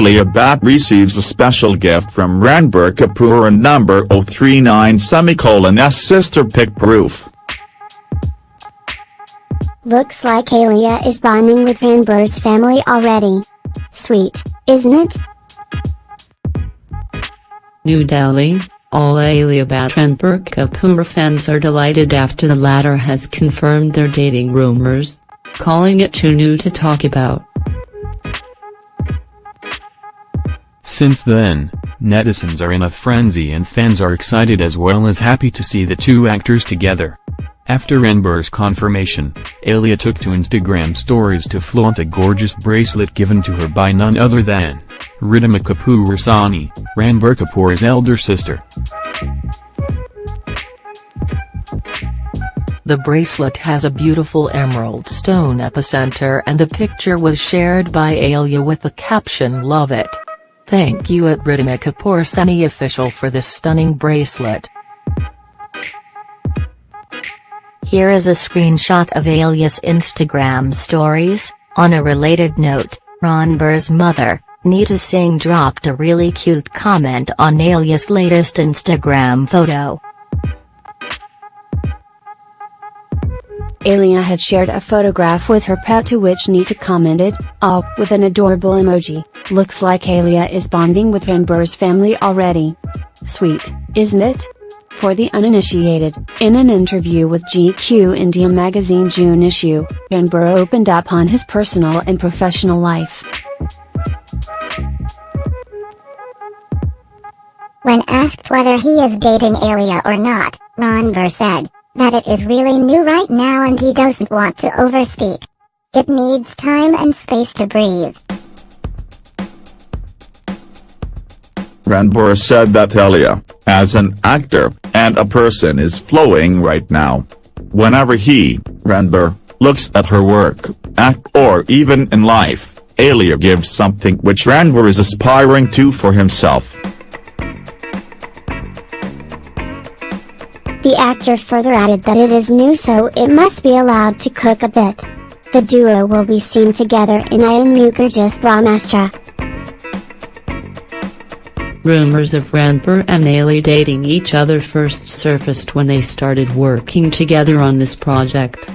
Alia Bhatt receives a special gift from Ranbir Kapoor and number 039 semicolon S sister pic proof. Looks like Alia is bonding with Ranbir's family already. Sweet, isn't it? New Delhi, all Alia Bhatt and Ranbir Kapoor fans are delighted after the latter has confirmed their dating rumors, calling it too new to talk about. Since then, netizens are in a frenzy and fans are excited as well as happy to see the two actors together. After Ranbir's confirmation, Alia took to Instagram stories to flaunt a gorgeous bracelet given to her by none other than Ridhima Kapoor Sahni, Ranbir Kapoor's elder sister. The bracelet has a beautiful emerald stone at the center and the picture was shared by Alia with the caption Love it. Thank you at Kapoor Sahni official for this stunning bracelet. Here is a screenshot of Alia's Instagram stories. On a related note, Ranbir's mother, Neetu Singh dropped a really cute comment on Alia's latest Instagram photo. Alia had shared a photograph with her pet to which Neetu commented, oh, with an adorable emoji, looks like Alia is bonding with Ranbir's family already. Sweet, isn't it? For the uninitiated, in an interview with GQ India magazine June issue, Ranbir opened up on his personal and professional life. When asked whether he is dating Alia or not, Ranbir said that it is really new right now and he doesn't want to overspeak. It needs time and space to breathe. Ranbir said that Alia, as an actor, and a person is flowing right now. Whenever he, Ranbir, looks at her work, act or even in life, Alia gives something which Ranbir is aspiring to for himself. The actor further added that it is new so it must be allowed to cook a bit. The duo will be seen together in Ayan Mukerji's Brahmastra. Rumors of Ranbir and Alia dating each other first surfaced when they started working together on this project.